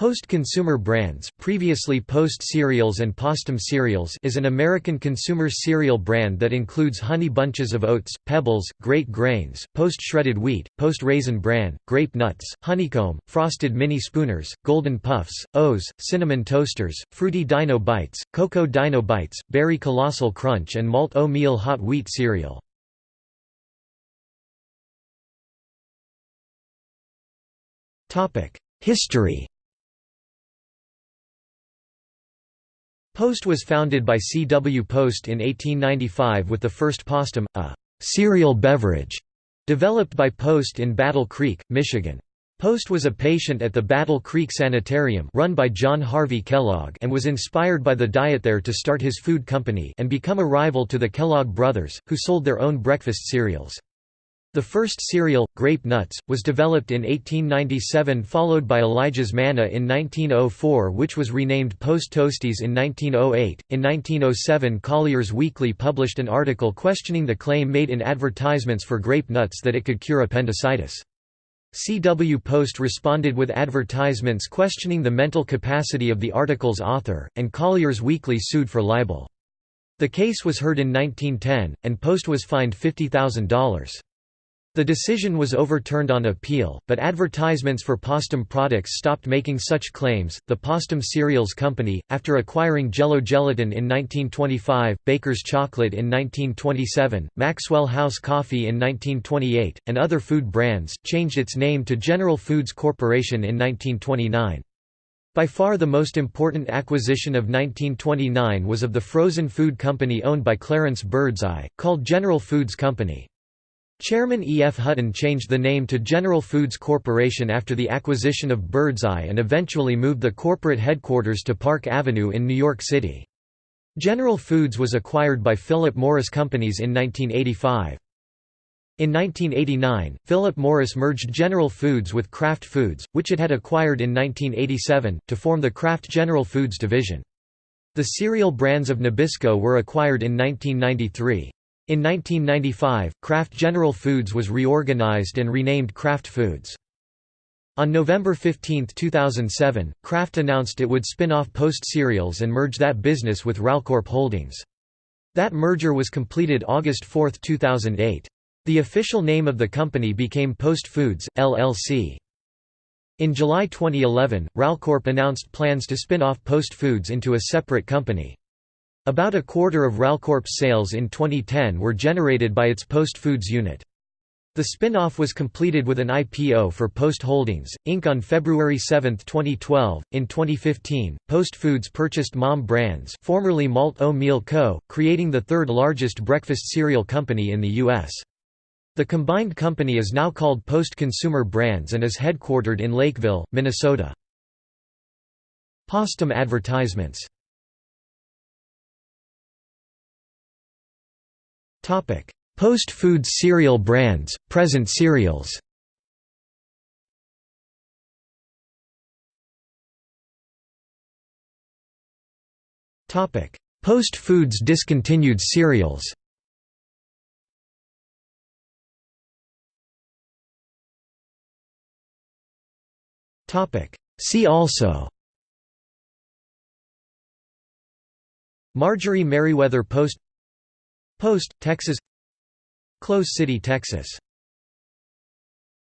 Post Consumer Brands previously Post Cereals and Postum Cereals is an American consumer cereal brand that includes Honey Bunches of Oats, Pebbles, Great Grains, Post Shredded Wheat, Post Raisin Bran, Grape Nuts, Honeycomb, Frosted Mini Spooners, Golden Puffs, O's, Cinnamon Toasters, Fruity Dino Bites, Cocoa Dino Bites, Berry Colossal Crunch and Malt O-Meal Hot Wheat Cereal. History Post was founded by C. W. Post in 1895 with the first Postum, a cereal beverage, developed by Post in Battle Creek, Michigan. Post was a patient at the Battle Creek Sanitarium run by John Harvey Kellogg and was inspired by the diet there to start his food company and become a rival to the Kellogg brothers, who sold their own breakfast cereals. The first cereal, Grape Nuts, was developed in 1897 followed by Elijah's Manna in 1904 which was renamed Post Toasties in 1908. In 1907 Collier's Weekly published an article questioning the claim made in advertisements for grape nuts that it could cure appendicitis. C. W. Post responded with advertisements questioning the mental capacity of the article's author, and Collier's Weekly sued for libel. The case was heard in 1910, and Post was fined $50,000. The decision was overturned on appeal, but advertisements for Postum products stopped making such claims. The Postum Cereals Company, after acquiring Jell-O Gelatin in 1925, Baker's Chocolate in 1927, Maxwell House Coffee in 1928, and other food brands, changed its name to General Foods Corporation in 1929. By far the most important acquisition of 1929 was of the frozen food company owned by Clarence Birdseye, called General Foods Company. Chairman E. F. Hutton changed the name to General Foods Corporation after the acquisition of Birdseye and eventually moved the corporate headquarters to Park Avenue in New York City. General Foods was acquired by Philip Morris Companies in 1985. In 1989, Philip Morris merged General Foods with Kraft Foods, which it had acquired in 1987, to form the Kraft General Foods division. The cereal brands of Nabisco were acquired in 1993. In 1995, Kraft General Foods was reorganized and renamed Kraft Foods. On November 15, 2007, Kraft announced it would spin off Post Cereals and merge that business with Ralcorp Holdings. That merger was completed August 4, 2008. The official name of the company became Post Foods, LLC. In July 2011, Ralcorp announced plans to spin off Post Foods into a separate company. About a quarter of Ralcorp's sales in 2010 were generated by its Post Foods unit. The spin-off was completed with an IPO for Post Holdings, Inc. on February 7, 2012. In 2015, Post Foods purchased Mom Brands, formerly Malt O-Meal Co., creating the third largest breakfast cereal company in the U.S. The combined company is now called Post Consumer Brands and is headquartered in Lakeville, Minnesota. Postum advertisements Post-food cereal brands, present cereals. Post-foods discontinued cereals. See also. Marjorie Merriweather Post Post, Texas. Close City, Texas